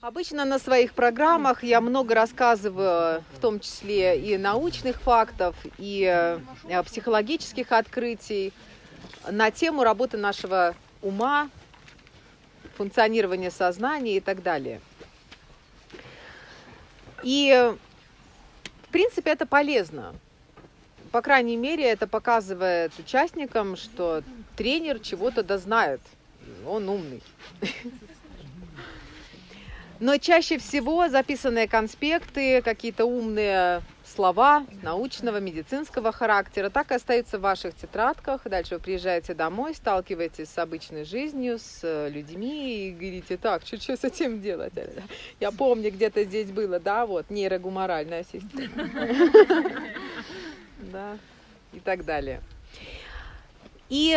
Обычно на своих программах я много рассказываю, в том числе и научных фактов, и э, психологических открытий на тему работы нашего ума, функционирования сознания и так далее. И, в принципе, это полезно. По крайней мере, это показывает участникам, что тренер чего-то да знает. Он умный. Но чаще всего записанные конспекты, какие-то умные слова научного, медицинского характера, так и остаются в ваших тетрадках. Дальше вы приезжаете домой, сталкиваетесь с обычной жизнью, с э, людьми и говорите, так, что, что с этим делать? Я помню, где-то здесь было, да, вот, нейрогуморальная система. Да, и так далее. И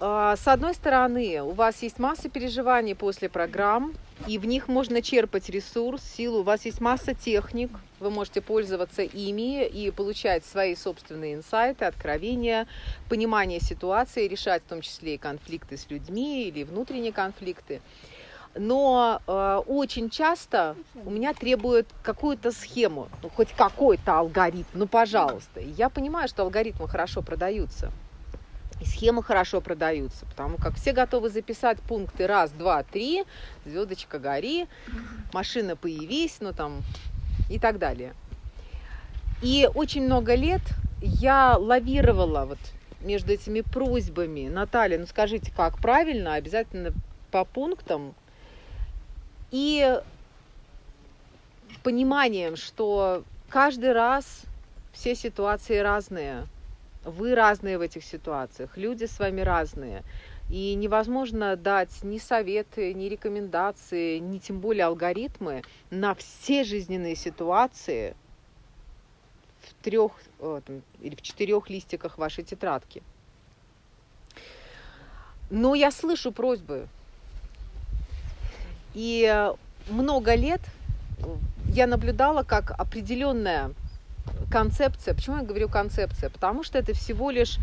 а, с одной стороны, у вас есть масса переживаний после программ, и в них можно черпать ресурс, силу. У вас есть масса техник, вы можете пользоваться ими и получать свои собственные инсайты, откровения, понимание ситуации, решать в том числе и конфликты с людьми или внутренние конфликты. Но э, очень часто у меня требуют какую-то схему, ну, хоть какой-то алгоритм, ну пожалуйста. Я понимаю, что алгоритмы хорошо продаются. И схемы хорошо продаются, потому как все готовы записать пункты раз, два, три, звездочка гори, машина появись, ну там и так далее. И очень много лет я лавировала вот между этими просьбами. Наталья, ну скажите, как правильно, обязательно по пунктам. И пониманием, что каждый раз все ситуации разные – вы разные в этих ситуациях, люди с вами разные. И невозможно дать ни советы, ни рекомендации, ни тем более алгоритмы на все жизненные ситуации в трех или в четырех листиках вашей тетрадки. Но я слышу просьбы. И много лет я наблюдала, как определенная концепция. Почему я говорю концепция? Потому что это всего лишь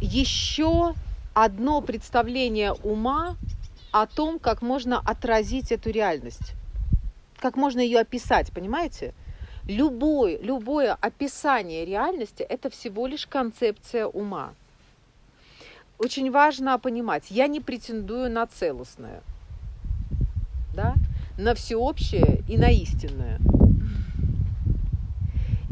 еще одно представление ума о том, как можно отразить эту реальность, как можно ее описать, понимаете? Любое, любое описание реальности – это всего лишь концепция ума. Очень важно понимать, я не претендую на целостное, да? на всеобщее и на истинное –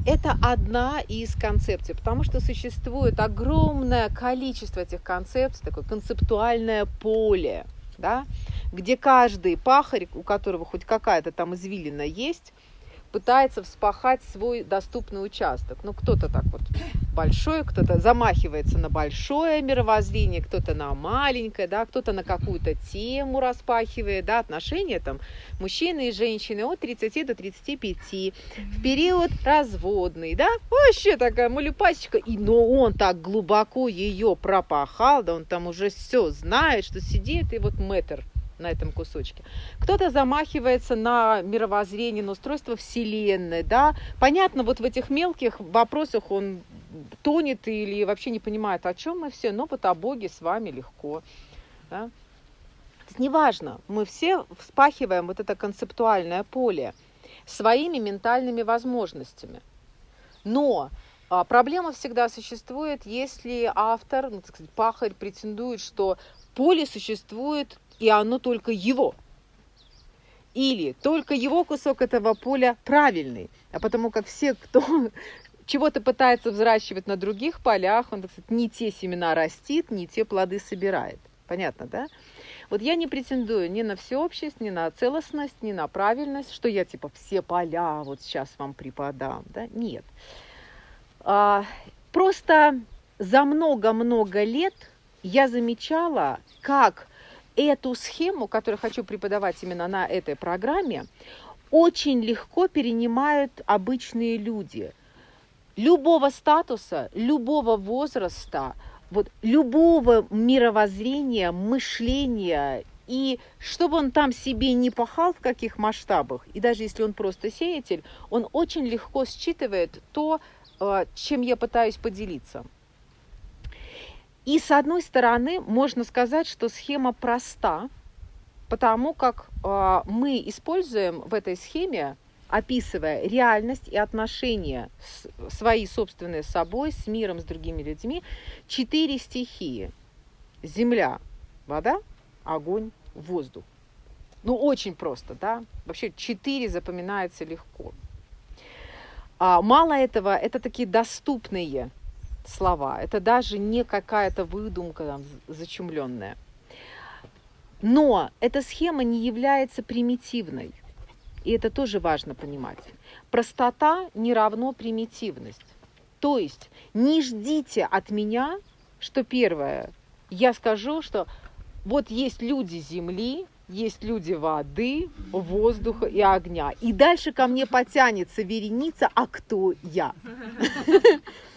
это одна из концепций, потому что существует огромное количество этих концепций, такое концептуальное поле, да, где каждый пахарь, у которого хоть какая-то там извилина есть, пытается вспахать свой доступный участок. Ну, кто-то так вот большой, кто-то замахивается на большое мировоззрение, кто-то на маленькое, да, кто-то на какую-то тему распахивает, да, отношения там мужчины и женщины от 30 до 35, в период разводный, да, вообще такая малюпасечка, и, но он так глубоко ее пропахал, да, он там уже все знает, что сидит и вот метр на этом кусочке. Кто-то замахивается на мировоззрение, на устройство Вселенной, да. Понятно, вот в этих мелких вопросах он тонет или вообще не понимает, о чем мы все, но вот о Боге с вами легко, да. Неважно, мы все вспахиваем вот это концептуальное поле своими ментальными возможностями. Но а, проблема всегда существует, если автор, ну, так сказать, пахарь претендует, что поле существует и оно только его. Или только его кусок этого поля правильный. А потому как все, кто чего-то пытается взращивать на других полях, он, так сказать, не те семена растит, не те плоды собирает. Понятно, да? Вот я не претендую ни на всеобщесть, ни на целостность, ни на правильность, что я типа все поля вот сейчас вам преподам, да? Нет. А, просто за много-много лет я замечала, как эту схему, которую хочу преподавать именно на этой программе, очень легко перенимают обычные люди. Любого статуса, любого возраста, вот, любого мировоззрения, мышления. И чтобы он там себе не пахал в каких масштабах, и даже если он просто сеятель, он очень легко считывает то, э, чем я пытаюсь поделиться. И с одной стороны, можно сказать, что схема проста, потому как э, мы используем в этой схеме, описывая реальность и отношения с, свои собственные с собой, с миром, с другими людьми, четыре стихии. Земля, вода, огонь, воздух. Ну, очень просто, да? Вообще четыре запоминается легко. А, мало этого, это такие доступные слова. Это даже не какая-то выдумка там, зачумленная. Но эта схема не является примитивной. И это тоже важно понимать. Простота не равно примитивность. То есть не ждите от меня, что первое, я скажу, что вот есть люди Земли, есть люди воды, воздуха и огня. И дальше ко мне потянется вереница, а кто я?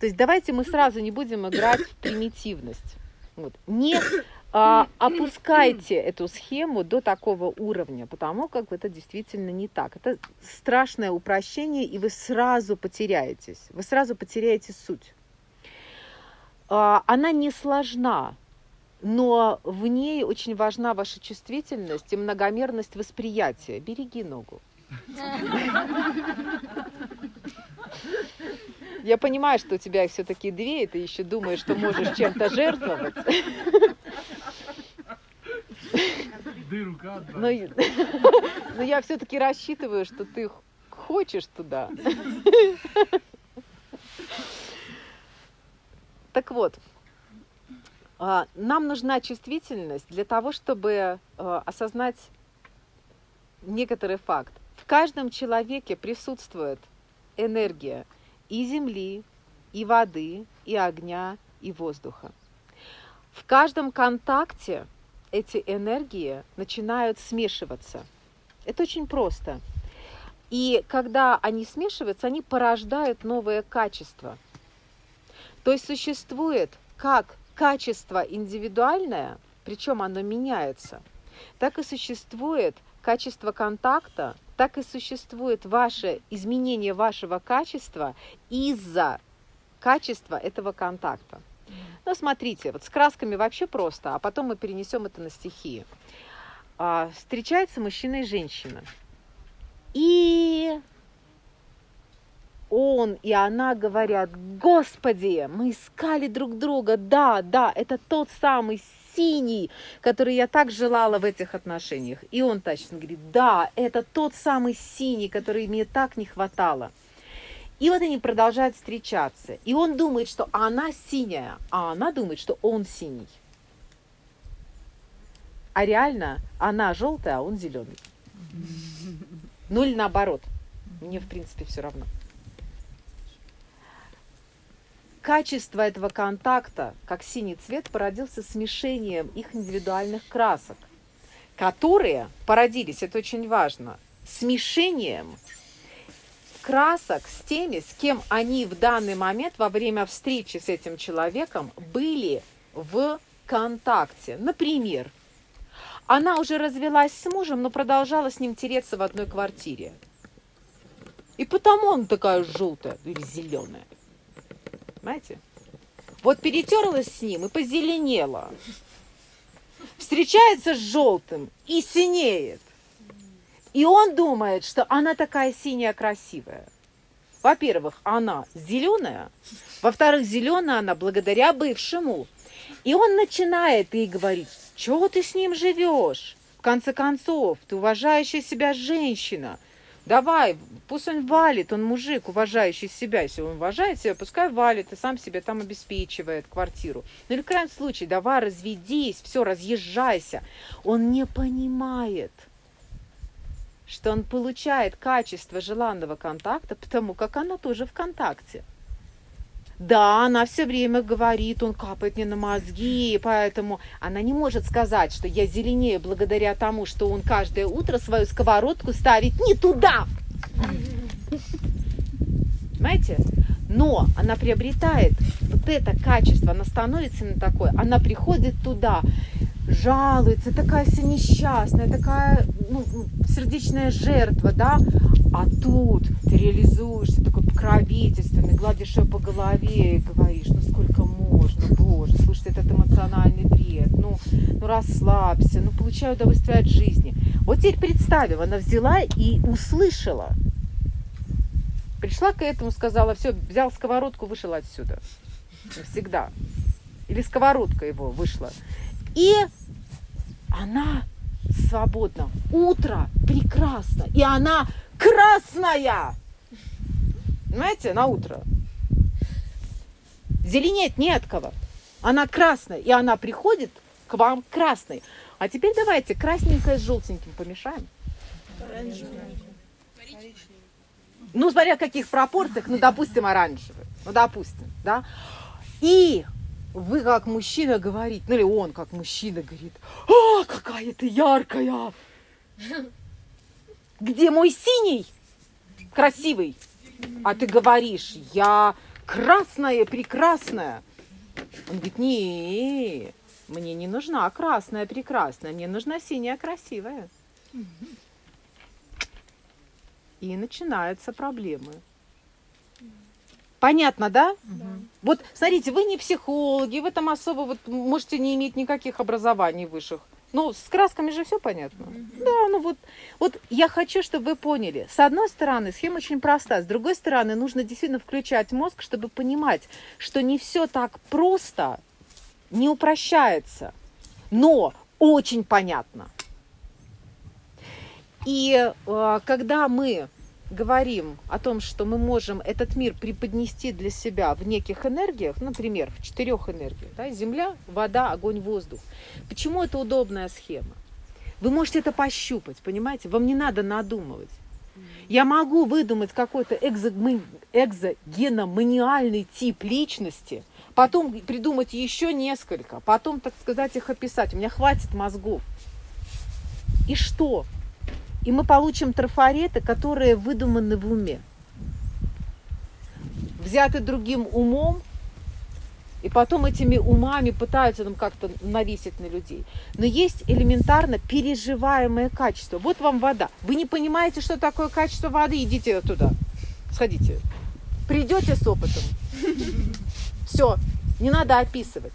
То есть давайте мы сразу не будем играть в примитивность. Вот. Не а, опускайте эту схему до такого уровня, потому как это действительно не так. Это страшное упрощение, и вы сразу потеряетесь. Вы сразу потеряете суть. А, она не сложна, но в ней очень важна ваша чувствительность и многомерность восприятия. Береги ногу. Я понимаю, что у тебя их все-таки две, и ты еще думаешь, что можешь чем-то жертвовать. Но, но я все-таки рассчитываю, что ты хочешь туда. Так вот, а, нам нужна чувствительность для того, чтобы а, осознать некоторый факт. В каждом человеке присутствует энергия и земли, и воды, и огня, и воздуха. В каждом контакте эти энергии начинают смешиваться. Это очень просто. И когда они смешиваются, они порождают новое качество. То есть существует как качество индивидуальное, причем оно меняется, так и существует качество контакта, так и существует ваше изменение вашего качества из-за качества этого контакта. Ну, смотрите, вот с красками вообще просто, а потом мы перенесем это на стихии. А, встречается мужчина и женщина. И он и она говорят, Господи, мы искали друг друга, да, да, это тот самый синий, который я так желала в этих отношениях. И он точно говорит, да, это тот самый синий, который мне так не хватало. И вот они продолжают встречаться. И он думает, что она синяя, а она думает, что он синий. А реально она желтая, а он зеленый. Ну или наоборот. Мне, в принципе, все равно качество этого контакта, как синий цвет, породился смешением их индивидуальных красок, которые породились, это очень важно, смешением красок с теми, с кем они в данный момент во время встречи с этим человеком были в контакте. Например, она уже развелась с мужем, но продолжала с ним тереться в одной квартире. И потому он такая желтая или зеленая. Понимаете? Вот перетерлась с ним и позеленела. Встречается с желтым и синеет. И он думает, что она такая синяя красивая. Во-первых, она зеленая. Во-вторых, зеленая она благодаря бывшему. И он начинает ей говорить, чего ты с ним живешь? В конце концов, ты уважающая себя женщина. Давай, пусть он валит, он мужик, уважающий себя. Если он уважает себя, пускай валит и сам себе там обеспечивает квартиру. Ну или в крайнем случае, давай разведись, все, разъезжайся. Он не понимает, что он получает качество желанного контакта, потому как она тоже в контакте. Да, она все время говорит, он капает мне на мозги, поэтому она не может сказать, что я зеленее благодаря тому, что он каждое утро свою сковородку ставит не туда. Понимаете? Но она приобретает вот это качество, она становится на такой, она приходит туда, жалуется, такая вся несчастная, такая ну, сердечная жертва, да, а тут ты реализуешься, такой покровительственный, гладишь ее по голове и говоришь, ну сколько можно боже, слушай, этот эмоциональный бред, ну, ну расслабься, ну получай удовольствие от жизни. Вот теперь представим, она взяла и услышала. Пришла к этому, сказала, все, взял сковородку, вышел отсюда. Навсегда. Или сковородка его вышла. И она свободна. Утро прекрасно. И она красная. Понимаете, на утро. Зеленеть не от кого. Она красная, и она приходит к вам красной. А теперь давайте красненькое с желтеньким помешаем. Ну, смотря в каких пропорциях, ну, допустим, оранжевый. Ну, допустим, да. И вы как мужчина говорите, ну или он как мужчина говорит, а, какая ты яркая! Где мой синий? Красивый. А ты говоришь, я красная, прекрасная. Он говорит, не, мне не нужна красная, прекрасная, мне нужна синяя, красивая. И начинаются проблемы. Понятно, да? Да. Вот, смотрите, вы не психологи, вы там особо вот можете не иметь никаких образований высших. Ну, с красками же все понятно. Да, ну вот, вот я хочу, чтобы вы поняли. С одной стороны, схема очень проста. С другой стороны, нужно действительно включать мозг, чтобы понимать, что не все так просто, не упрощается, но очень понятно. И э, когда мы говорим о том, что мы можем этот мир преподнести для себя в неких энергиях, например, в четырех энергиях, да, земля, вода, огонь, воздух. Почему это удобная схема? Вы можете это пощупать, понимаете? Вам не надо надумывать. Я могу выдумать какой-то экзогеноманиальный тип личности, потом придумать еще несколько, потом, так сказать, их описать. У меня хватит мозгов. И что? И мы получим трафареты, которые выдуманы в уме. Взяты другим умом, и потом этими умами пытаются нам как-то навесить на людей. Но есть элементарно переживаемое качество. Вот вам вода. Вы не понимаете, что такое качество воды, идите туда. Сходите. Придете с опытом. Все, не надо описывать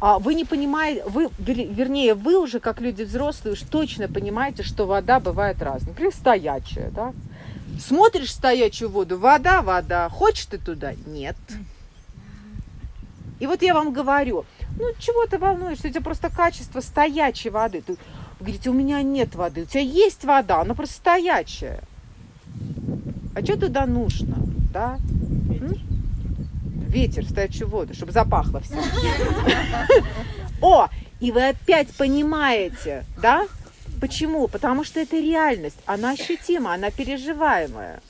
а вы не понимаете, вы, вернее, вы уже, как люди взрослые, уж точно понимаете, что вода бывает разная. Например, стоячая, да? Смотришь стоячую воду, вода, вода. Хочешь ты туда? Нет. И вот я вам говорю, ну чего ты волнуешься, у тебя просто качество стоячей воды. Вы говорите, у меня нет воды, у тебя есть вода, она просто стоячая. А что туда нужно, да? Ветер стоячую воду, чтобы запахло все. О, и вы опять понимаете, да? Почему? Потому что это реальность, она ощутима, она переживаемая.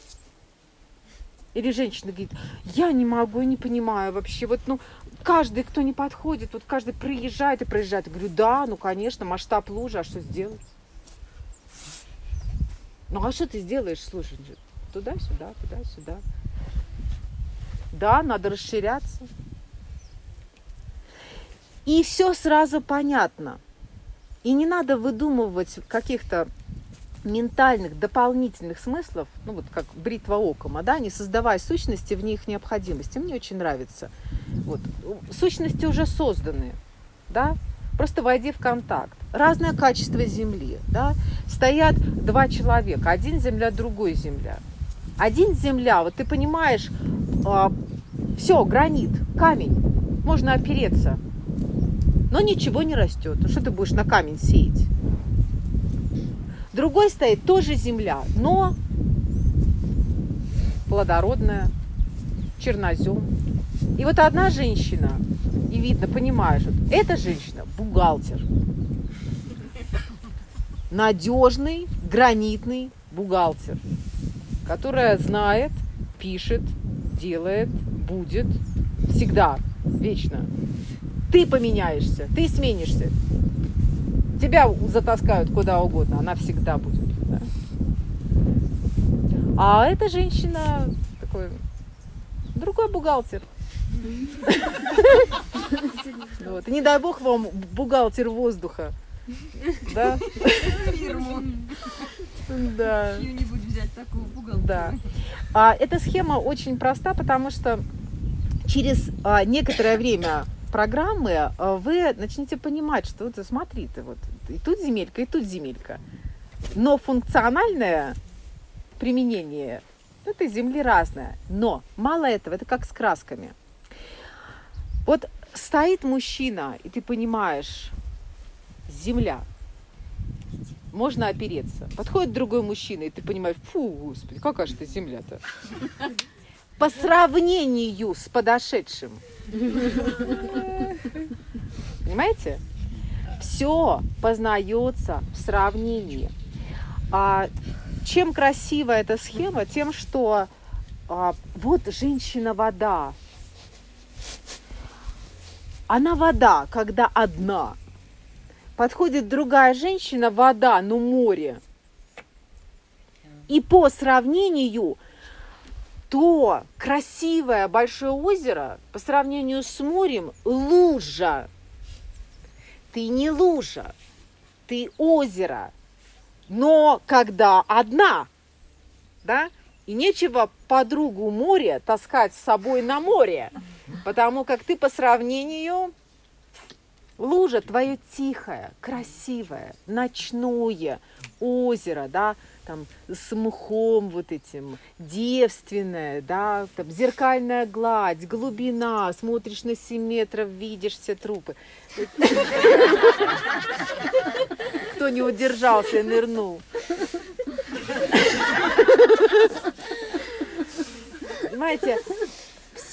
Или женщина говорит, я не могу, не понимаю вообще, вот, ну, каждый, кто не подходит, вот каждый проезжает и проезжает. Я говорю, да, ну, конечно, масштаб лужи, а что сделать? Ну, а что ты сделаешь, слушай, туда-сюда, туда-сюда. Да, надо расширяться. И все сразу понятно. И не надо выдумывать каких-то ментальных дополнительных смыслов, ну вот как бритва окома, да, не создавая сущности в них необходимости. Мне очень нравится. Вот. Сущности уже созданы, да, просто войди в контакт. Разное качество земли, да, стоят два человека, один земля, другой земля. Один земля, вот ты понимаешь, а, все, гранит, камень, можно опереться. Но ничего не растет. Что ты будешь на камень сеять? Другой стоит тоже земля, но плодородная, чернозем. И вот одна женщина, и видно, понимаешь, вот эта женщина бухгалтер. Надежный, гранитный бухгалтер, которая знает, пишет, делает, будет всегда, вечно. Ты поменяешься, ты сменишься. Тебя затаскают куда угодно, она всегда будет. Да? А эта женщина такой другой бухгалтер. Вот. И не дай бог вам бухгалтер воздуха. Да? Фирму. Да. Чью-нибудь взять такую. Да. А эта схема очень проста, потому что через а, некоторое время программы а, вы начнете понимать, что вот смотри, ты вот и тут земелька, и тут земелька. Но функциональное применение этой земли разное. Но мало этого, это как с красками. Вот стоит мужчина, и ты понимаешь, земля, можно опереться. Подходит другой мужчина, и ты понимаешь, фу, господи, какая же ты земля-то. По сравнению с подошедшим. Понимаете? Все познается в сравнении. А чем красива эта схема? Тем, что а, вот женщина-вода. Она вода, когда одна. Подходит другая женщина, вода, но море. И по сравнению, то красивое большое озеро по сравнению с морем лужа. Ты не лужа, ты озеро но когда одна, да, и нечего подругу моря таскать с собой на море, потому как ты по сравнению лужа твое тихое, красивое, ночное озеро, да, там с мхом вот этим, девственная, да, там зеркальная гладь, глубина, смотришь на 7 метров, видишь все трупы. Кто не удержался нырнул. Понимаете,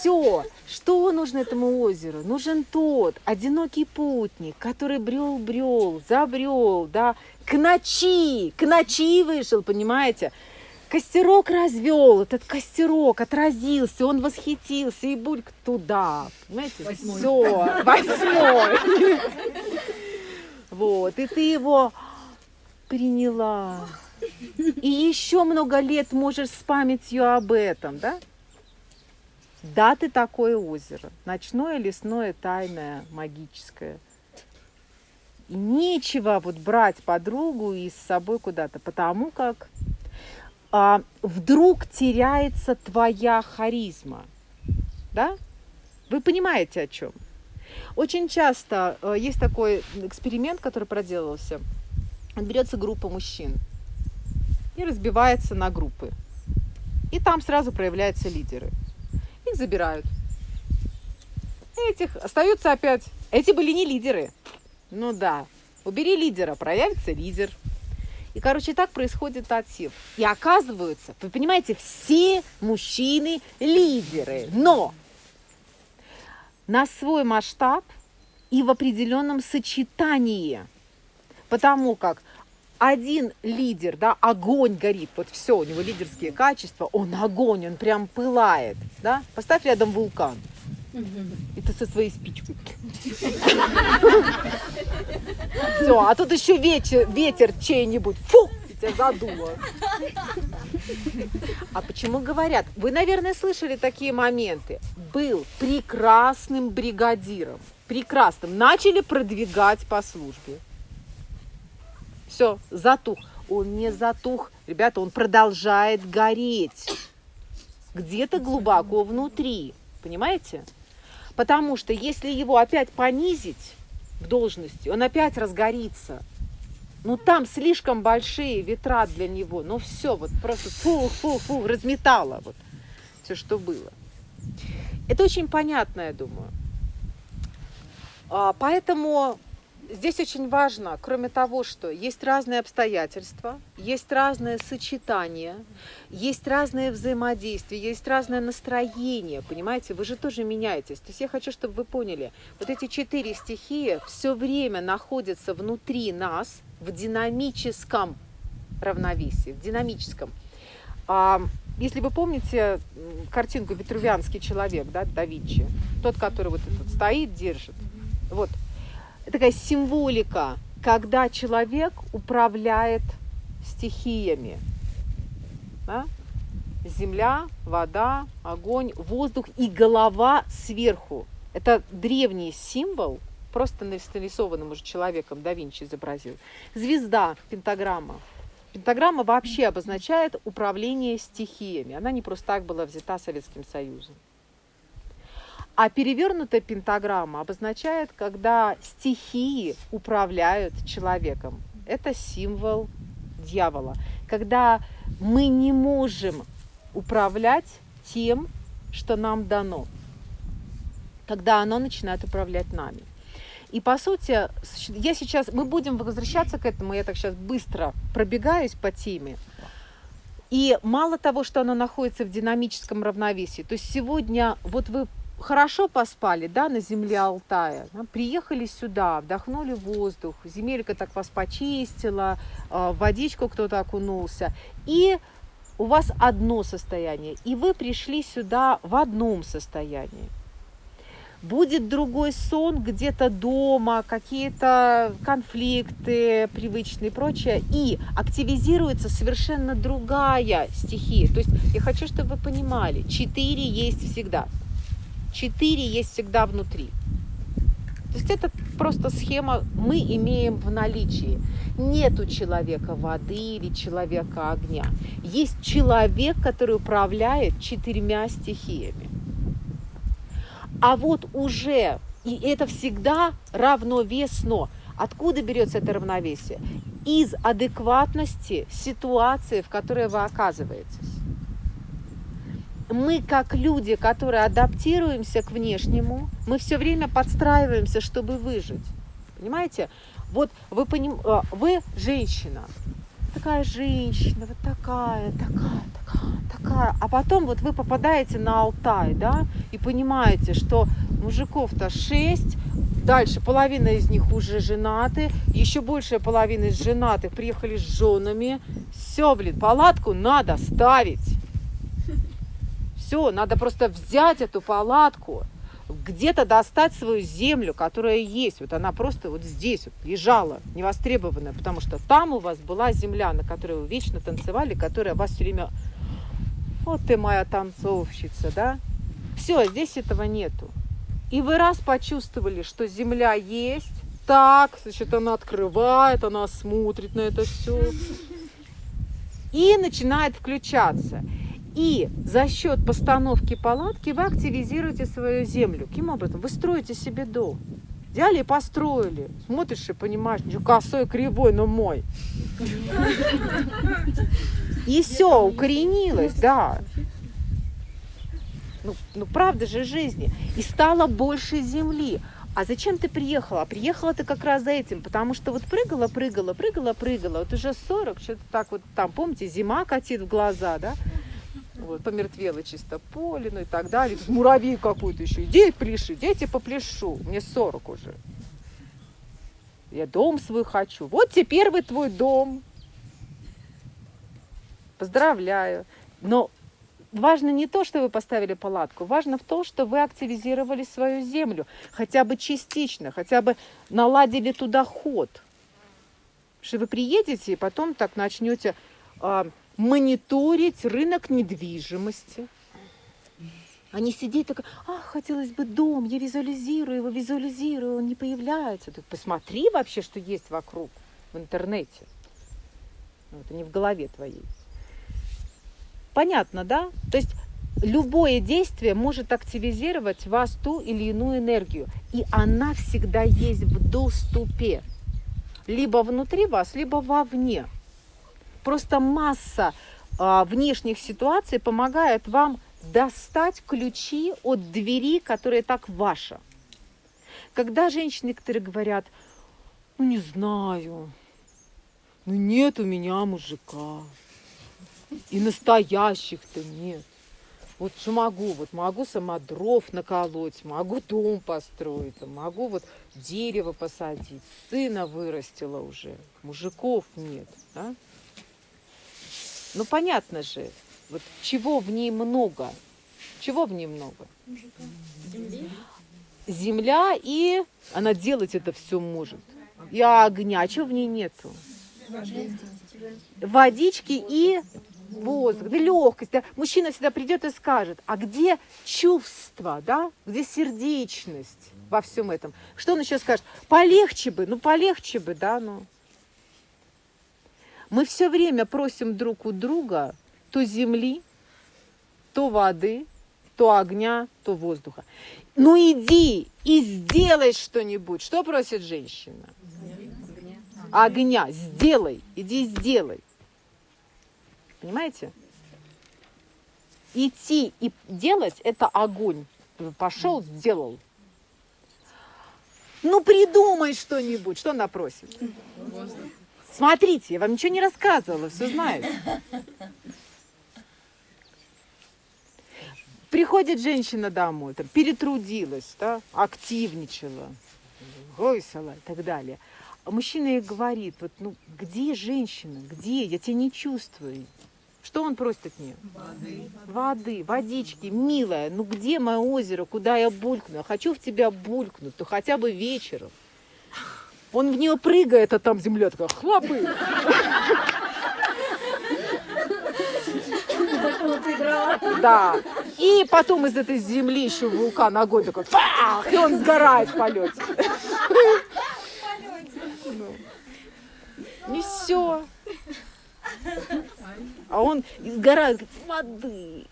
все, что нужно этому озеру? Нужен тот одинокий путник, который брел-брел, забрел, да, к ночи, к ночи вышел, понимаете? Костерок развел, этот костерок отразился, он восхитился, и бульк туда, понимаете? Восьмой. Все, восьмой. Вот, и ты его приняла. И еще много лет можешь с памятью об этом, да? Да, ты такое озеро. Ночное, лесное, тайное, магическое. И нечего вот брать подругу и с собой куда-то, потому как а, вдруг теряется твоя харизма. Да? Вы понимаете о чем? Очень часто э, есть такой эксперимент, который проделывался. Берется группа мужчин и разбивается на группы. И там сразу проявляются лидеры. Забирают. Этих остаются опять. Эти были не лидеры. Ну да, убери лидера, проявится лидер. И, короче, так происходит отсев. И оказывается, вы понимаете, все мужчины лидеры. Но на свой масштаб и в определенном сочетании. Потому как один лидер, да, огонь горит, вот все, у него лидерские качества, он огонь, он прям пылает, да. Поставь рядом вулкан. И ты со своей спичкой. Все, а тут еще ветер, ветер чей-нибудь. Фу! Тебя задуло. А почему говорят? Вы, наверное, слышали такие моменты. Был прекрасным бригадиром. Прекрасным. Начали продвигать по службе. Все, затух. Он не затух. Ребята, он продолжает гореть. Где-то глубоко внутри. Понимаете? Потому что если его опять понизить в должности, он опять разгорится. Ну там слишком большие ветра для него. Ну все, вот просто фу-фу-фу, разметало вот все, что было. Это очень понятно, я думаю. А, поэтому здесь очень важно, кроме того, что есть разные обстоятельства, есть разное сочетание, есть разное взаимодействие, есть разное настроение, понимаете, вы же тоже меняетесь. То есть я хочу, чтобы вы поняли, вот эти четыре стихии все время находятся внутри нас в динамическом равновесии, в динамическом. А, если вы помните картинку «Витрувианский человек», да, да Винчи, тот, который вот этот стоит, держит, вот, такая символика, когда человек управляет стихиями. Да? Земля, вода, огонь, воздух и голова сверху. Это древний символ, просто нарисованным уже человеком да Винчи изобразил. Звезда, пентаграмма. Пентаграмма вообще обозначает управление стихиями. Она не просто так была взята Советским Союзом. А перевернутая пентаграмма обозначает, когда стихии управляют человеком. Это символ дьявола. Когда мы не можем управлять тем, что нам дано. Когда оно начинает управлять нами. И по сути, я сейчас, мы будем возвращаться к этому, я так сейчас быстро пробегаюсь по теме. И мало того, что оно находится в динамическом равновесии, то есть сегодня вот вы хорошо поспали, да, на земле Алтая, да, приехали сюда, вдохнули воздух, земелька так вас почистила, а, в водичку кто-то окунулся, и у вас одно состояние, и вы пришли сюда в одном состоянии будет другой сон где-то дома, какие-то конфликты привычные и прочее, и активизируется совершенно другая стихия. То есть я хочу, чтобы вы понимали, четыре есть всегда. Четыре есть всегда внутри. То есть это просто схема мы имеем в наличии. Нету человека воды или человека огня. Есть человек, который управляет четырьмя стихиями. А вот уже, и это всегда равновесно. Откуда берется это равновесие? Из адекватности ситуации, в которой вы оказываетесь. Мы, как люди, которые адаптируемся к внешнему, мы все время подстраиваемся, чтобы выжить. Понимаете? Вот вы, поним... А, вы женщина, такая женщина, вот такая, такая, такая, такая. А потом вот вы попадаете на Алтай, да, и понимаете, что мужиков-то шесть, дальше половина из них уже женаты, еще большая половина из женатых приехали с женами. Все, блин, палатку надо ставить. Все, надо просто взять эту палатку, где-то достать свою землю, которая есть. Вот она просто вот здесь вот лежала, невостребованная, потому что там у вас была земля, на которой вы вечно танцевали, которая вас все время... Вот ты моя танцовщица, да? Все, здесь этого нету. И вы раз почувствовали, что земля есть, так, значит, она открывает, она смотрит на это все. И начинает включаться. И за счет постановки палатки вы активизируете свою землю. Каким образом? Вы строите себе дом. Взяли и построили. Смотришь и понимаешь, что косой, кривой, но мой. И все, укоренилось, да. Ну, ну правда же жизни. И стало больше земли. А зачем ты приехала? Приехала ты как раз за этим, потому что вот прыгала, прыгала, прыгала, прыгала. Вот уже 40, что-то так вот там, помните, зима катит в глаза, да? Вот, помертвело чисто поле, ну и так далее. Тут муравей какой-то еще. Иди пляши, дети попляшу. Мне 40 уже. Я дом свой хочу. Вот теперь вы твой дом. Поздравляю. Но важно не то, что вы поставили палатку, важно в том, что вы активизировали свою землю, хотя бы частично, хотя бы наладили туда ход. Что вы приедете и потом так начнете а, мониторить рынок недвижимости. А не сидеть так, а, хотелось бы дом, я визуализирую его, визуализирую, он не появляется. Ты посмотри вообще, что есть вокруг в интернете. Ну, это не в голове твоей. Понятно, да? То есть любое действие может активизировать вас ту или иную энергию. И она всегда есть в доступе. Либо внутри вас, либо вовне. Просто масса а, внешних ситуаций помогает вам достать ключи от двери, которая так ваша. Когда женщины некоторые говорят, ну не знаю, ну нет у меня мужика, и настоящих-то нет. Вот что могу, вот могу сама дров наколоть, могу дом построить, могу вот дерево посадить, сына вырастила уже, мужиков нет. Да? Ну понятно же, вот чего в ней много? Чего в ней много? Земля и она делать это все может. И огня, а чего в ней нету? Водички и воздух, да легкость. Да. Мужчина всегда придет и скажет, а где чувство, да? где сердечность во всем этом? Что он еще скажет? Полегче бы, ну полегче бы, да, ну. Мы все время просим друг у друга то земли, то воды, то огня, то воздуха. Ну иди и сделай что-нибудь. Что просит женщина? Огня. Сделай. Иди сделай. Понимаете? Идти и делать – это огонь. Пошел, сделал. Ну придумай что-нибудь. Что она просит? Смотрите, я вам ничего не рассказывала, все знаете. Приходит женщина домой, там, перетрудилась, да, активничала, гойсала и так далее. А мужчина ей говорит, вот, ну, где женщина, где, я тебя не чувствую. Что он просит от нее? Воды. Воды, водички, милая, ну где мое озеро, куда я булькну? Я хочу в тебя булькнуть, то хотя бы вечером. Он в нее прыгает, а там земля такая хлопает. Да. И потом из этой земли еще вулкан огонь такой, фах, и он сгорает в полете. Ну. И все. А он сгорает, воды.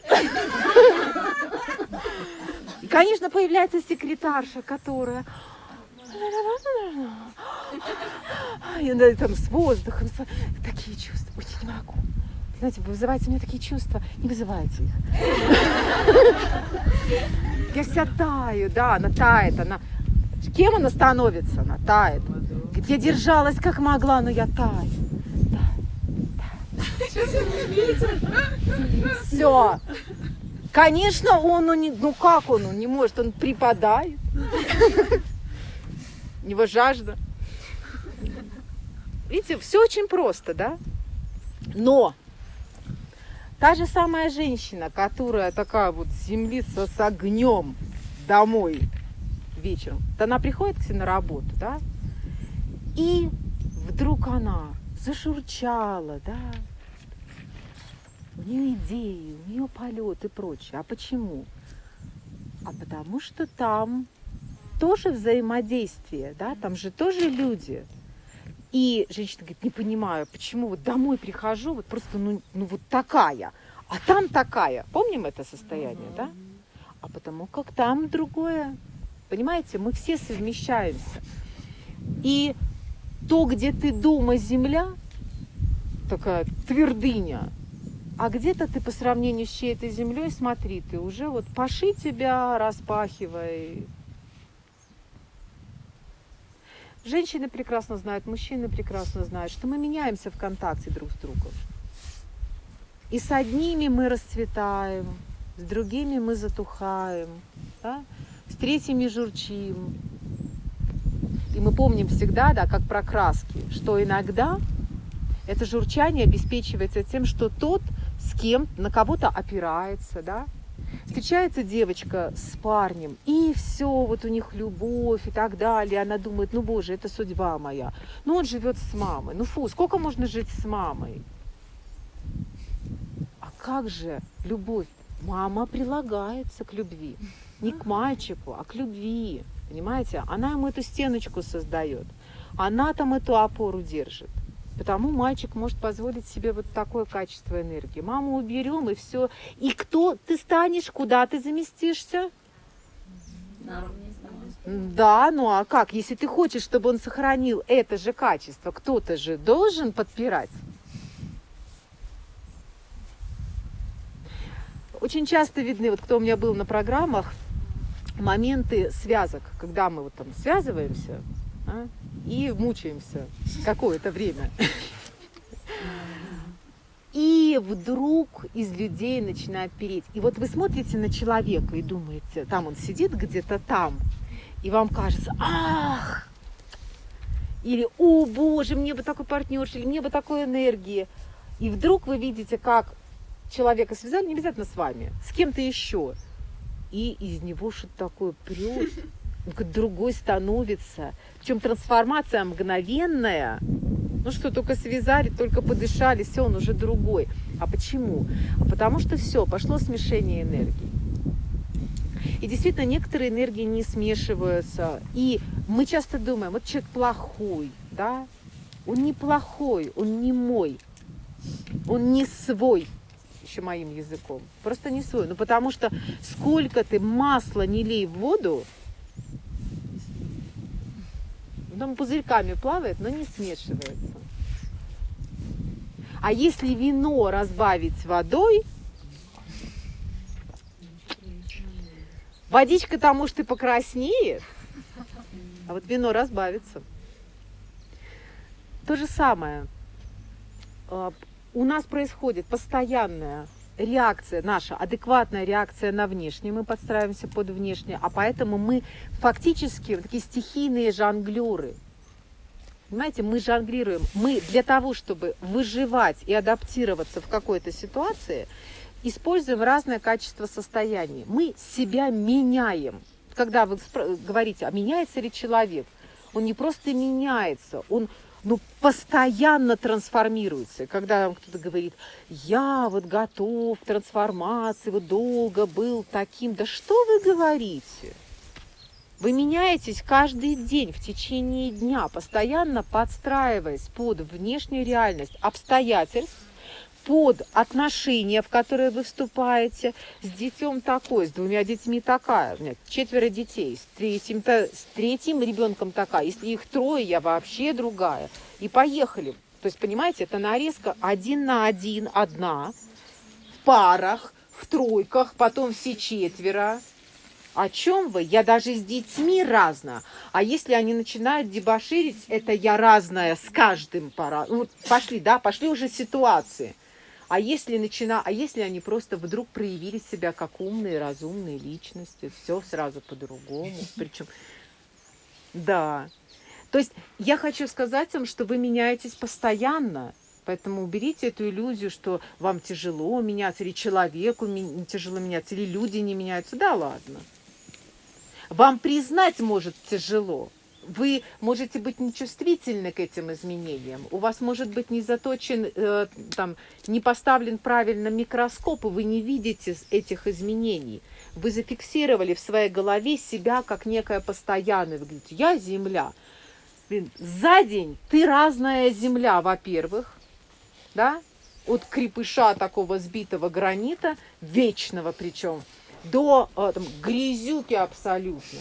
И, конечно, появляется секретарша, которая... Она там с воздухом, с... такие чувства. Ой, не могу. Знаете, вы вызываете у меня такие чувства, не вызывайте их. Я вся таю, да, она тает, она... Кем она становится? Она тает. Я держалась как могла, но я таю. Все. Конечно, он, ну, ну как он, он не может, он припадает. У него жажда. Видите, все очень просто, да? Но та же самая женщина, которая такая вот землица с огнем домой вечером, то она приходит к себе на работу, да? И вдруг она зашурчала, да, у нее идеи, у нее полет и прочее. А почему? А потому что там тоже взаимодействие, да, там же тоже люди. И женщина говорит, не понимаю, почему вот домой прихожу, вот просто, ну, ну вот такая, а там такая. Помним это состояние, да? А потому как там другое. Понимаете, мы все совмещаемся. И то, где ты дома земля, такая твердыня, а где-то ты по сравнению с чьей-то землей, смотри, ты уже вот паши тебя, распахивай. Женщины прекрасно знают, мужчины прекрасно знают, что мы меняемся в контакте друг с другом. И с одними мы расцветаем, с другими мы затухаем, да? с третьими журчим. И мы помним всегда, да, как про краски, что иногда это журчание обеспечивается тем, что тот, с кем, на кого-то опирается, да, встречается девочка с парнем, и все, вот у них любовь и так далее. Она думает, ну боже, это судьба моя. Ну он живет с мамой. Ну фу, сколько можно жить с мамой? А как же любовь? Мама прилагается к любви. Не к мальчику, а к любви. Понимаете? Она ему эту стеночку создает. Она там эту опору держит. Потому мальчик может позволить себе вот такое качество энергии. Маму уберем и все. И кто ты станешь, куда ты заместишься? Да, ну а как? Если ты хочешь, чтобы он сохранил это же качество, кто-то же должен подпирать. Очень часто видны, вот кто у меня был на программах, моменты связок, когда мы вот там связываемся, а, и мучаемся какое-то время. И вдруг из людей начинает переть. И вот вы смотрите на человека и думаете, там он сидит где-то там, и вам кажется, ах, или, о боже, мне бы такой партнер, или мне бы такой энергии. И вдруг вы видите, как человека связали, не обязательно с вами, с кем-то еще. И из него что-то такое прет, другой становится. Причем трансформация мгновенная. Ну что, только связали, только подышали, все, он уже другой. А почему? А потому что все, пошло смешение энергий. И действительно, некоторые энергии не смешиваются. И мы часто думаем, вот человек плохой, да? Он не плохой, он не мой, он не свой. общем моим языком. Просто не свой. Ну потому что сколько ты масла не лей в воду, там пузырьками плавает, но не смешивается. А если вино разбавить водой, водичка там может и покраснеет, а вот вино разбавится. То же самое. А, у нас происходит постоянная реакция, наша адекватная реакция на внешнее, мы подстраиваемся под внешнее, а поэтому мы фактически такие стихийные жонглеры. Понимаете, мы жонглируем. Мы для того, чтобы выживать и адаптироваться в какой-то ситуации, используем разное качество состояний. Мы себя меняем. Когда вы говорите, а меняется ли человек, он не просто меняется, он ну, постоянно трансформируется. Когда кто-то говорит, я вот готов к трансформации, вот долго был таким. Да что вы говорите? Вы меняетесь каждый день в течение дня, постоянно подстраиваясь под внешнюю реальность обстоятельств, под отношения, в которые вы вступаете, с детем такой, с двумя детьми такая, у меня четверо детей, с третьим, с третьим ребенком такая, если их трое, я вообще другая. И поехали. То есть, понимаете, это нарезка один на один, одна, в парах, в тройках, потом все четверо, о чем вы? Я даже с детьми разная. А если они начинают дебоширить, это я разная с каждым пора. Ну, пошли, да, пошли уже ситуации. А если, начина... а если они просто вдруг проявили себя как умные, разумные личности, все сразу по-другому. Причем, да. То есть я хочу сказать вам, что вы меняетесь постоянно. Поэтому уберите эту иллюзию, что вам тяжело меняться, или человеку тяжело меняться, или люди не меняются. Да ладно. Вам признать может тяжело. Вы можете быть нечувствительны к этим изменениям. У вас может быть не заточен, э, там, не поставлен правильно микроскоп, и вы не видите этих изменений. Вы зафиксировали в своей голове себя как некое постоянное. Вы говорите, я земля. Блин, за день ты разная земля, во-первых, да, от крепыша такого сбитого гранита, вечного причем, до э, там, грязюки абсолютной.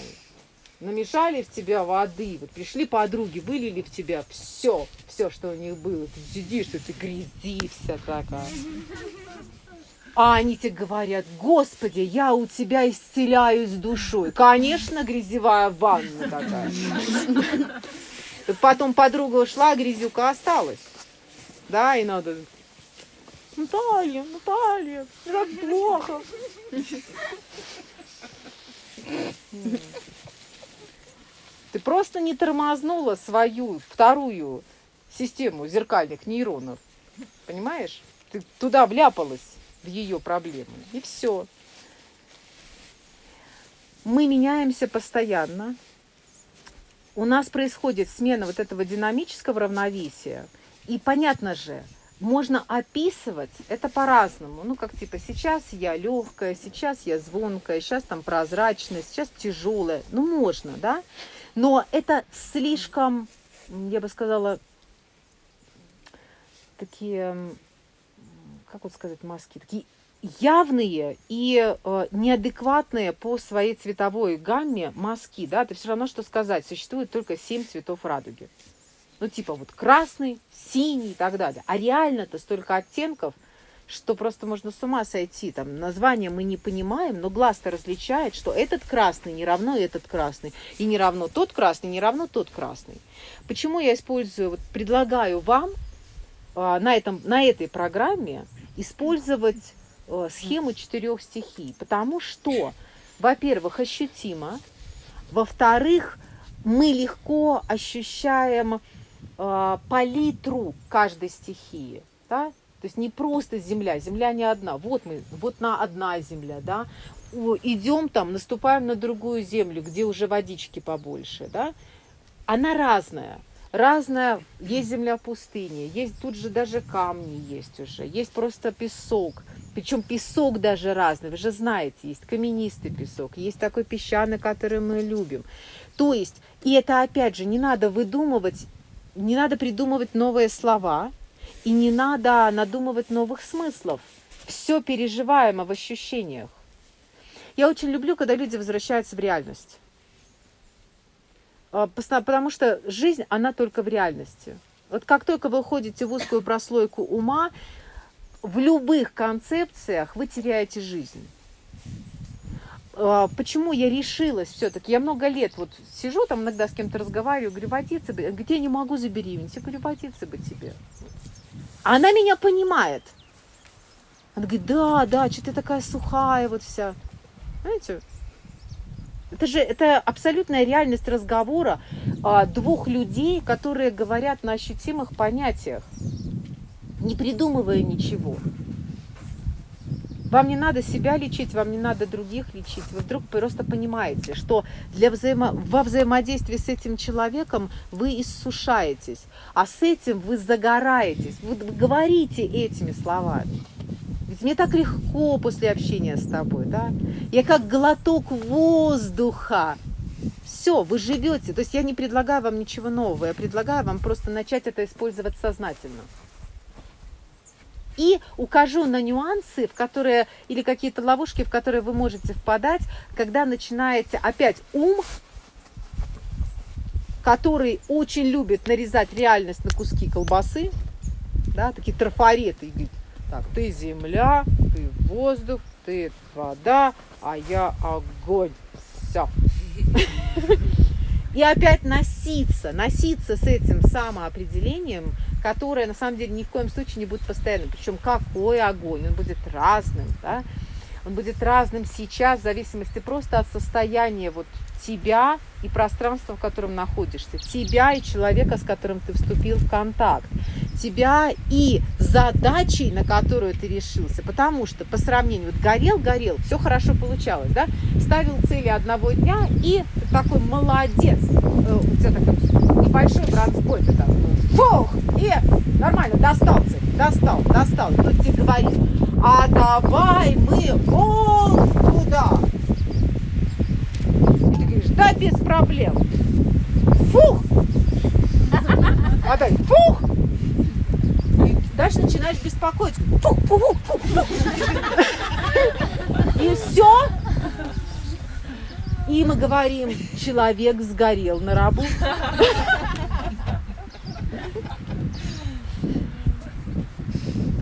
Намешали в тебя воды, вот пришли подруги, вылили в тебя все, все, что у них было. Ты сидишь, ты грязи вся такая. А они тебе говорят, Господи, я у тебя исцеляюсь душой. Конечно, грязевая ванна такая. Потом подруга ушла, а грязюка осталась. Да, и надо Наталья, Наталья, так плохо. Ты просто не тормознула свою вторую систему зеркальных нейронов. Понимаешь? Ты туда вляпалась, в ее проблемы. И все. Мы меняемся постоянно. У нас происходит смена вот этого динамического равновесия. И понятно же, можно описывать это по-разному. Ну, как типа, сейчас я легкая, сейчас я звонкая, сейчас там прозрачная, сейчас тяжелая. Ну, можно, да? Но это слишком, я бы сказала, такие, как вот сказать, маски, такие явные и э, неадекватные по своей цветовой гамме мазки, да, это все равно, что сказать, существует только семь цветов радуги. Ну, типа вот красный, синий и так далее. А реально-то столько оттенков, что просто можно с ума сойти. Там название мы не понимаем, но глаз-то различает, что этот красный не равно этот красный, и не равно тот красный, не равно тот красный. Почему я использую, вот предлагаю вам а, на, этом, на этой программе использовать а, схему четырех стихий? Потому что, во-первых, ощутимо, во-вторых, мы легко ощущаем э, палитру каждой стихии, да? То есть не просто земля, земля не одна. Вот мы, вот на одна земля, да. Идем там, наступаем на другую землю, где уже водички побольше, да. Она разная. Разная, есть земля в пустыне, есть тут же даже камни есть уже, есть просто песок, причем песок даже разный, вы же знаете, есть каменистый песок, есть такой песчаный, который мы любим. То есть, и это опять же, не надо выдумывать не надо придумывать новые слова, И не надо надумывать новых смыслов. Все переживаемо в ощущениях. Я очень люблю, когда люди возвращаются в реальность. А, потому что жизнь, она только в реальности. Вот как только вы уходите в узкую прослойку ума, в любых концепциях вы теряете жизнь. А, почему я решилась все-таки? Я много лет вот сижу там иногда с кем-то разговариваю, говорю, водиться бы. Где не могу забеременеть? Я говорю, водиться бы тебе. Она меня понимает. Она говорит, да, да, что ты такая сухая вот вся. Знаете, это же это абсолютная реальность разговора а, двух людей, которые говорят на ощутимых понятиях, не придумывая ничего. Вам не надо себя лечить, вам не надо других лечить. Вы вдруг просто понимаете, что для взаимо... во взаимодействии с этим человеком вы иссушаетесь, а с этим вы загораетесь. Вы говорите этими словами. Ведь мне так легко после общения с тобой, да? Я как глоток воздуха. Все, вы живете. То есть я не предлагаю вам ничего нового, я предлагаю вам просто начать это использовать сознательно и укажу на нюансы, в которые, или какие-то ловушки, в которые вы можете впадать, когда начинаете опять ум, который очень любит нарезать реальность на куски колбасы, да, такие трафареты, так, ты земля, ты воздух, ты вода, а я огонь. Все. И опять носиться, носиться с этим самоопределением, которое на самом деле ни в коем случае не будет постоянным. Причем какой огонь, он будет разным, да? он будет разным сейчас в зависимости просто от состояния вот тебя и пространства, в котором находишься, тебя и человека, с которым ты вступил в контакт, тебя и задачей, на которую ты решился, потому что по сравнению, вот горел, горел, все хорошо получалось, да, ставил цели одного дня и такой молодец, э, у тебя такой небольшой бронспой, ты там, фух, и нормально, достал цель, достал, достал, тут тебе говорит, а давай мы вон туда, да, без проблем. Фух! А дай, фух! И дальше начинаешь беспокоиться. Фух, фух, фух, фух. И все. И мы говорим, человек сгорел на работе.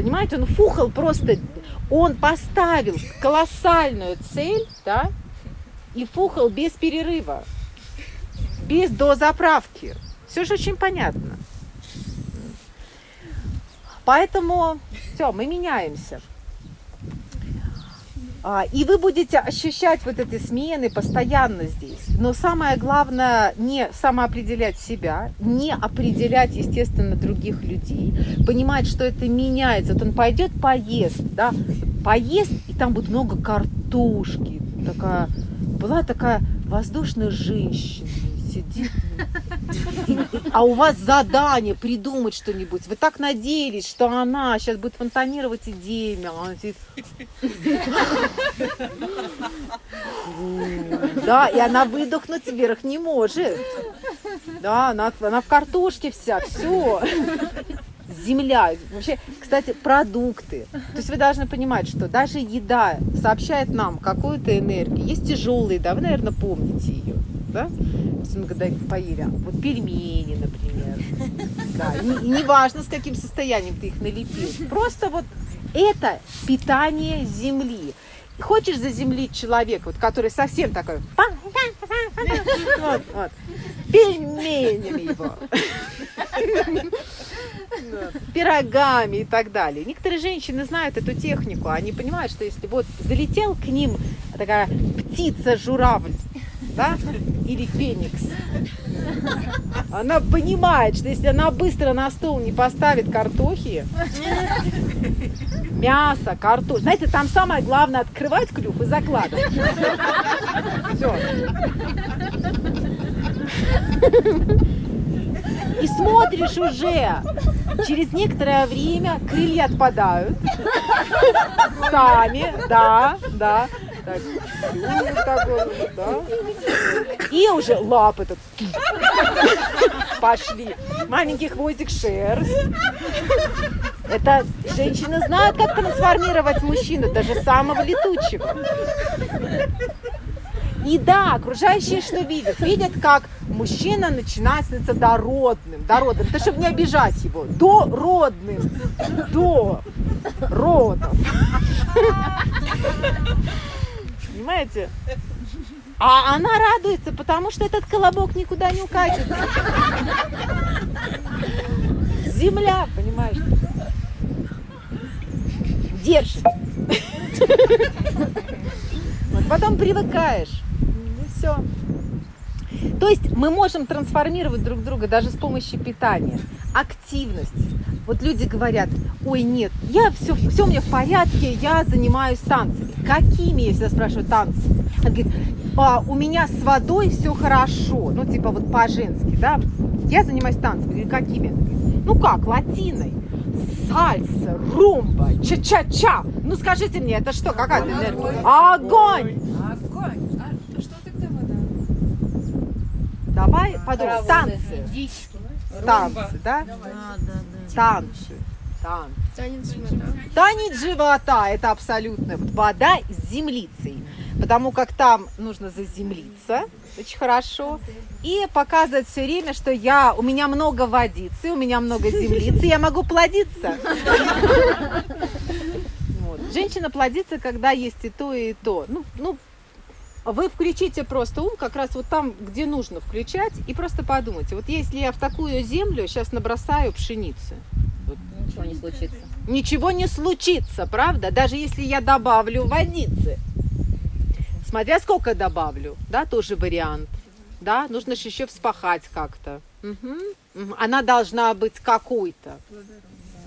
Понимаете, он фухал просто, он поставил колоссальную цель, да, и фухал без перерыва, без дозаправки. Все же очень понятно. Поэтому все, мы меняемся. А, и вы будете ощущать вот эти смены постоянно здесь. Но самое главное не самоопределять себя, не определять, естественно, других людей, понимать, что это меняется. Вот он пойдет поест, да, поест, и там будет много картошки, такая была такая воздушная женщина, сидит, а у вас задание придумать что-нибудь. Вы так надеялись, что она сейчас будет фонтанировать идеями, а она сидит... Да, и она выдохнуть вверх не может. Да, она, она в картошке вся, все земля, вообще, кстати, продукты. То есть вы должны понимать, что даже еда сообщает нам какую-то энергию. Есть тяжелые, да, вы, наверное, помните ее, да? Поели, вот пельмени, например. Да, и, и неважно, с каким состоянием ты их налепил. Просто вот это питание земли. Хочешь заземлить человека, вот, который совсем такой, вот, вот, пельменями его пирогами и так далее. Некоторые женщины знают эту технику, они понимают, что если вот залетел к ним такая птица-журавль, да, или феникс, она понимает, что если она быстро на стол не поставит картохи, мясо, картошку, знаете, там самое главное открывать клюв и закладывать. Все и смотришь уже, через некоторое время крылья отпадают. Сами, да, да. Так. И уже лапы тут пошли. Маленький хвостик шерсть. Это женщины знают, как трансформировать мужчину, даже самого летучего. И да, окружающие что видят? Видят, как мужчина начинает становиться дородным. Дородным. Это чтобы не обижать его. Дородным. До родов. Понимаете? А она радуется, потому что этот колобок никуда не укатится. Земля, понимаешь? Держит. Вот потом привыкаешь. И все. То есть мы можем трансформировать друг друга даже с помощью питания, активности. Вот люди говорят, ой, нет, я все, все у меня в порядке, я занимаюсь танцами. Какими, я всегда спрашиваю, танцы? Она говорит, а, у меня с водой все хорошо, ну типа вот по-женски, да, я занимаюсь танцами. Говорю, какими? Ну как, латиной, сальса, румба, ча-ча-ча. Ну скажите мне, это что, какая-то энергия? Огонь! Огонь! А что тогда вода? Давай подумай, танцы, танцы, да? Да, да, да. Танцы, танцы. Танец живота. Танец живота – это абсолютно вода с землицей, потому как там нужно заземлиться очень хорошо и показывать все время, что я, у меня много водицы, у меня много землицы, я могу плодиться. Женщина плодится, когда есть и то, и то. Ну, ну, вы включите просто ум как раз вот там, где нужно включать, и просто подумайте, вот если я в такую землю сейчас набросаю пшеницы, Ничего не случится. ничего не случится, правда? Даже если я добавлю водицы. Смотря сколько добавлю, да, тоже вариант. Да, нужно же еще вспахать как-то. Мгм. Она должна быть какой-то.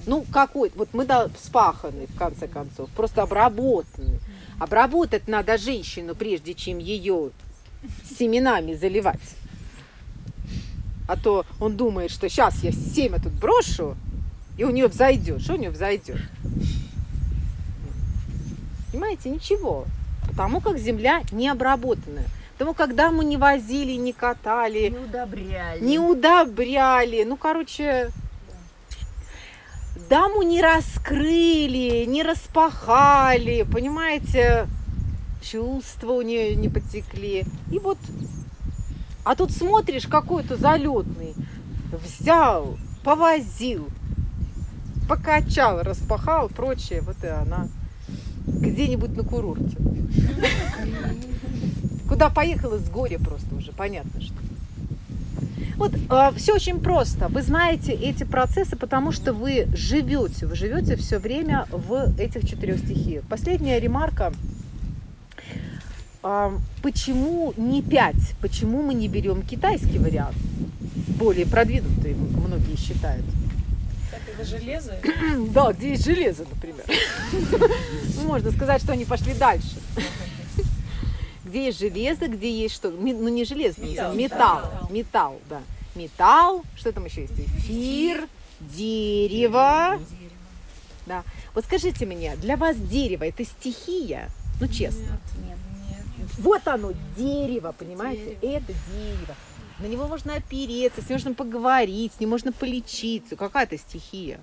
Ну, какой Вот мы вспаханы, в конце концов, просто обработаны. Обработать надо женщину, прежде чем ее семенами заливать. А то он думает, что сейчас я семя тут брошу, и у нее взойдет. Что у нее взойдет? Понимаете, ничего. Потому как земля не обработанная. Потому когда мы не возили, не катали, Не удобряли. не удобряли. Ну, короче, даму не раскрыли, не распахали, понимаете, чувства у нее не потекли. И вот, а тут смотришь, какой-то залетный, взял, повозил, покачал, распахал, прочее, вот и она где-нибудь на курорте. Куда поехала с горя просто уже, понятно что. Вот все очень просто. Вы знаете эти процессы, потому что вы живете, вы живете все время в этих четырех стихиях. Последняя ремарка. А, Почему не пять? Почему мы не берем китайский вариант? Более продвинутый, многие считают. Это железо? Да, где есть железо, например. Можно сказать, что они пошли дальше. Где есть железо, где есть что? Ми- Ну, не железо, Металл. металл. Металл, да. Металл, что там еще есть? Эфир, дерево. Да. Вот скажите мне, для вас дерево это стихия? Ну, честно. Нет. Вот оно, дерево, понимаете? Это дерево. На него можно опереться, с ним можно поговорить, с ним можно полечиться. Какая-то стихия.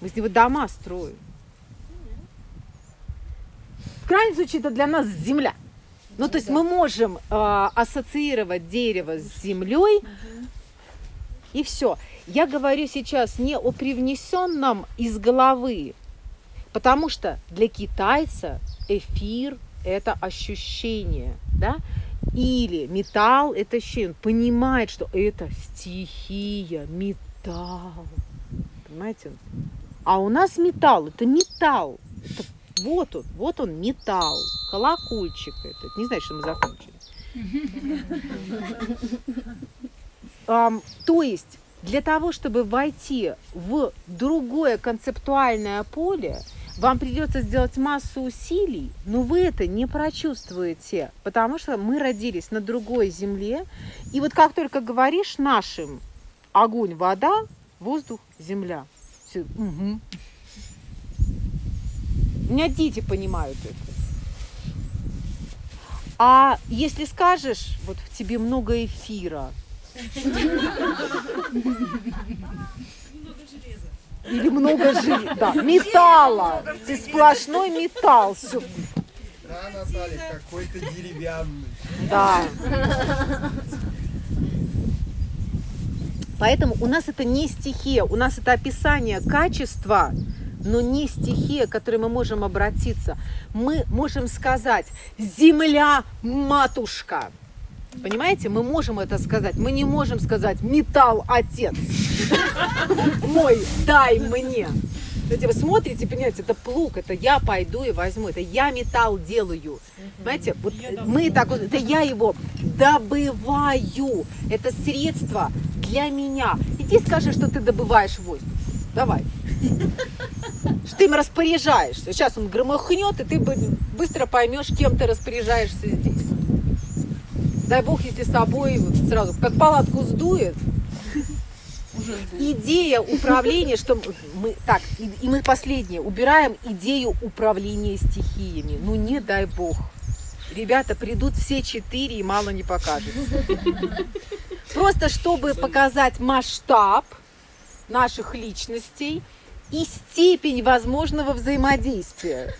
Мы с него дома строим. В крайнем случае, это для нас земля. Ну, то есть мы можем э, ассоциировать дерево с землей, и все. Я говорю сейчас не о привнесенном из головы, потому что для китайца эфир – это ощущение, да? Или металл – это ощущение. Он понимает, что это стихия, металл. Понимаете? А у нас металл – это металл. Это вот он, вот он металл, колокольчик этот. Не знаю, что мы закончили. То есть для того, чтобы войти в другое концептуальное поле, вам придется сделать массу усилий, но вы это не прочувствуете, потому что мы родились на другой земле. И вот как только говоришь нашим огонь, вода, воздух, земля. Всё, мгм. У меня дети понимают это. А если скажешь, вот в тебе много эфира, или много железа. Да, металла. Ты сплошной металл. Всё. Да, Наталья, какой-то деревянный. Да. Поэтому у нас это не стихия, у нас это описание качества, но не стихия, к которой мы можем обратиться. Мы можем сказать «Земля, матушка». Понимаете, мы можем это сказать. Мы не можем сказать «Металл, отец». Мой, дай мне. Знаете, вы смотрите, понимаете, это плуг, это я пойду и возьму, это я металл делаю. Понимаете, вот мы так вот, это я его добываю, это средство для меня. Иди скажи, что ты добываешь воздух. Давай. Ты им распоряжаешься. Сейчас он громыхнет, и ты бы- быстро поймешь, кем ты распоряжаешься здесь. Дай бог, если с собой вот сразу, как палатку сдует, идея управления, что мы так, и, и мы последнее, убираем идею управления стихиями. Ну не дай бог. Ребята придут все четыре и мало не покажется. Просто чтобы показать масштаб наших личностей и степень возможного взаимодействия.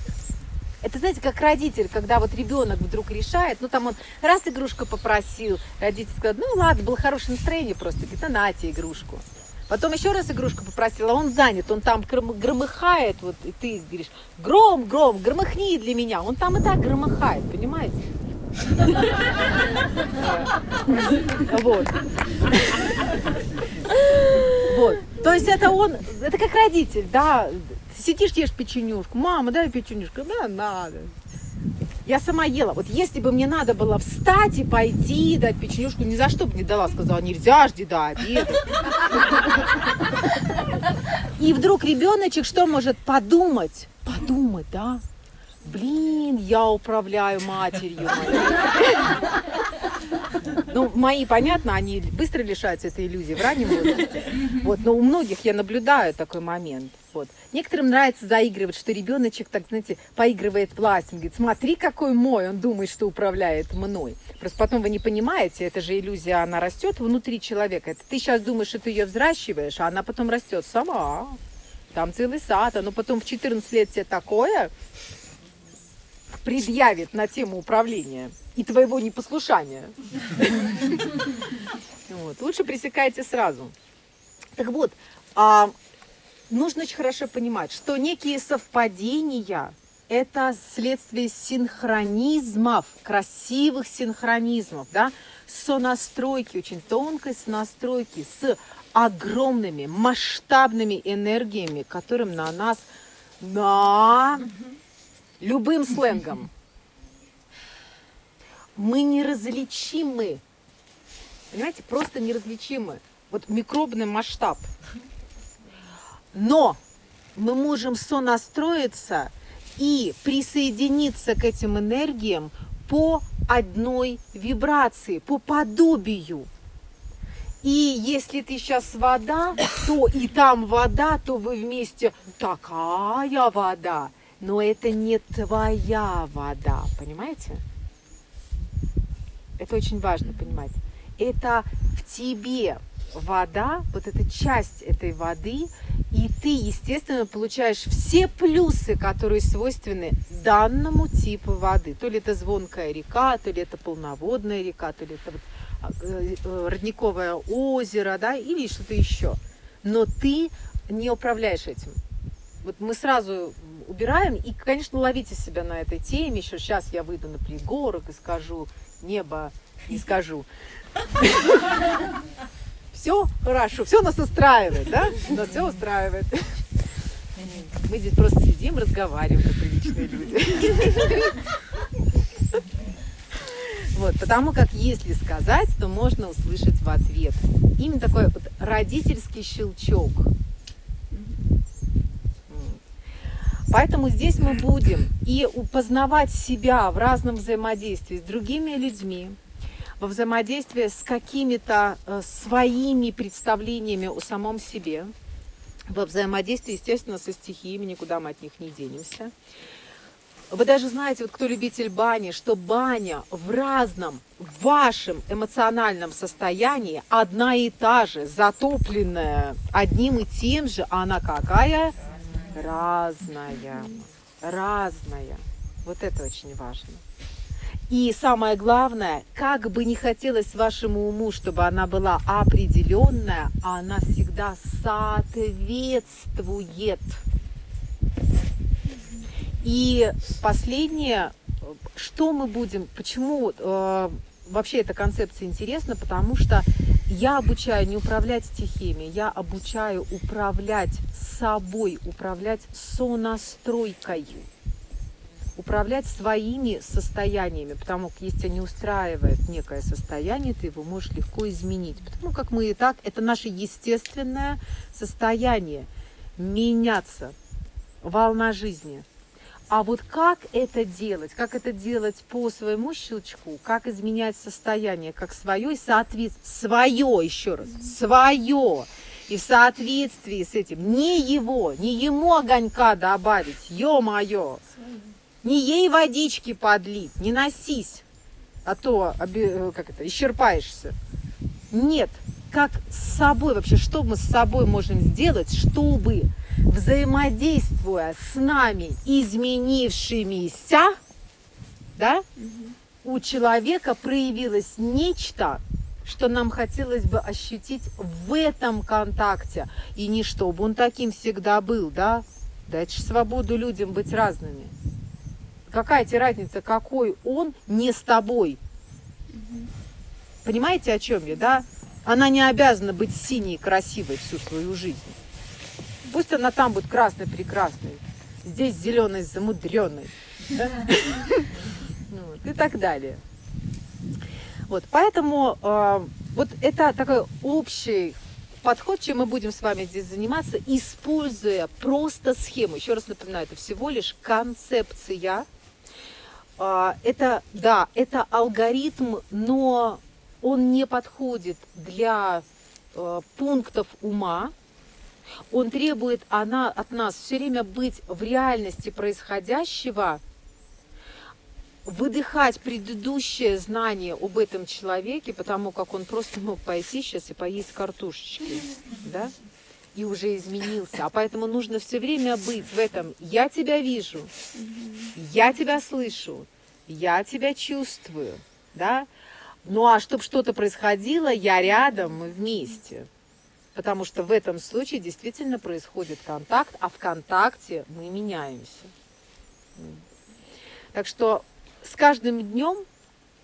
Это, знаете, как родитель, когда вот ребенок вдруг решает, ну там он раз игрушку попросил, родитель сказал, ну ладно, было хорошее настроение просто, говорит, ну нате игрушку. Потом еще раз игрушку попросил, а он занят, он там гром- громыхает, вот, и ты говоришь, гром, гром, громыхни для меня. Он там и так громыхает, понимаете? Вот. Вот. То есть это он, это как родитель, да. Сидишь, ешь печенюшку. Мама, дай печенюшку. Да, надо. Я сама ела. Вот если бы мне надо было встать и пойти дать печенюшку, ни за что бы не дала. Сказала, нельзя, жди до обеда. И вдруг ребеночек что может подумать? Подумать, да? Блин, я управляю матерью. Ну, мои, понятно, они быстро лишаются этой иллюзии в раннем возрасте. Вот, но у многих я наблюдаю такой момент. Вот. Некоторым нравится заигрывать, что ребеночек, так знаете, поигрывает властью. Он говорит, смотри, какой мой, он думает, что управляет мной. Просто потом вы не понимаете, это же иллюзия, она растет внутри человека. Это ты сейчас думаешь, что ты ее взращиваешь, а она потом растет сама. Там целый сад, оно потом в 14 лет тебе такое предъявит на тему управления и твоего непослушания. Лучше пресекайте сразу. Так вот, а, нужно очень хорошо понимать, что некие совпадения – это следствие синхронизмов, красивых синхронизмов, да, сонастройки, очень тонкой сонастройки с огромными масштабными энергиями, которым на нас, на любым сленгом, мы неразличимы. Понимаете, просто неразличимы. Вот микробный масштаб. Но мы можем сонастроиться и присоединиться к этим энергиям по одной вибрации, по подобию. И если ты сейчас вода, то и там вода, то вы вместе такая вода. Но это не твоя вода, понимаете? Это очень важно понимать. Это в тебе вода, вот эта часть этой воды, и ты, естественно, получаешь все плюсы, которые свойственны данному типу воды. То ли это звонкая река, то ли это полноводная река, то ли это вот, а, э, э, родниковое озеро, да, или что-то еще. Но ты не управляешь этим. Вот мы сразу убираем, и, конечно, ловите себя на этой теме. Еще сейчас я выйду на пригорок и скажу небо, и скажу. Все хорошо, все нас устраивает, да? Нас все устраивает. Мы здесь просто сидим, разговариваем, как приличные люди. Вот, потому как если сказать, то можно услышать в ответ. Именно такой вот родительский щелчок. Поэтому здесь мы будем и познавать себя в разном взаимодействии с другими людьми, во взаимодействии с какими-то э, своими представлениями о самом себе, во взаимодействии, естественно, со стихиями, никуда мы от них не денемся. Вы даже знаете, вот кто любитель бани, что баня в разном вашем эмоциональном состоянии одна и та же, затопленная одним и тем же, а она какая? Разная. Разная. Вот это очень важно. И самое главное, как бы не хотелось вашему уму, чтобы она была определенная, она всегда соответствует. И последнее, что мы будем, почему э, вообще эта концепция интересна, потому что я обучаю не управлять стихиями, я обучаю управлять собой, управлять сонастройкой управлять своими состояниями, потому как если тебя не устраивает некое состояние, ты его можешь легко изменить. Потому как мы и так, это наше естественное состояние меняться, волна жизни. А вот как это делать, как это делать по своему щелчку, как изменять состояние, как свое и соответствие, свое еще раз, свое, и в соответствии с этим, не его, не ему огонька добавить, ё-моё, не ей водички подлить, не носись, а то оби- как это, исчерпаешься. Нет, как с собой вообще, что мы с собой можем сделать, чтобы взаимодействуя с нами изменившимися, да, у человека проявилось нечто, что нам хотелось бы ощутить в этом контакте. И не чтобы он таким всегда был, да. Дайте свободу людям быть разными. Какая тебе разница, какой он не с тобой? Понимаете, о чем я, да? Она не обязана быть синей, красивой всю свою жизнь. Пусть она там будет красной, прекрасной. Здесь зеленой, замудренной. да? Ну И так далее. Вот, поэтому э, вот это такой общий подход, чем мы будем с вами здесь заниматься, используя просто схему. Еще раз напоминаю, это всего лишь концепция. А, Это, да, это алгоритм, но он не подходит для э, пунктов ума. Он требует она, от нас все время быть в реальности происходящего, выдыхать предыдущее знание об этом человеке, потому как он просто мог пойти сейчас и поесть картошечки, да, и уже изменился. А поэтому нужно все время быть в этом «я тебя вижу», «я тебя слышу», «я тебя чувствую», да. Ну а чтобы что-то происходило, я рядом, мы вместе. Потому что в этом случае действительно происходит контакт, а в контакте мы меняемся. Так что с каждым днем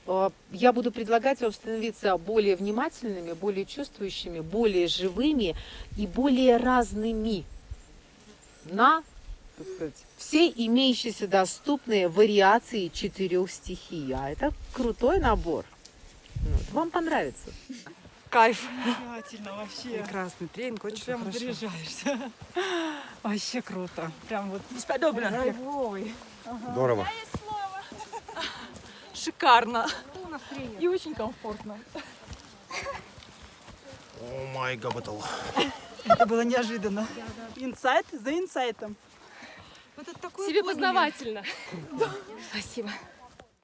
э, я буду предлагать вам становиться более внимательными, более чувствующими, более живыми и более разными на сказать, все имеющиеся доступные вариации четырех стихий. А это крутой набор. Вот. Вам понравится. Кайф. Замечательно вообще. Прекрасный тренинг, очень Прям хорошо. заряжаешься. Вообще круто. Прям вот Бесподобно. драйвовый. Здорово. Шикарно. И очень комфортно. О май габатал. Это было неожиданно. Инсайт за инсайтом. Себе познавательно. Спасибо.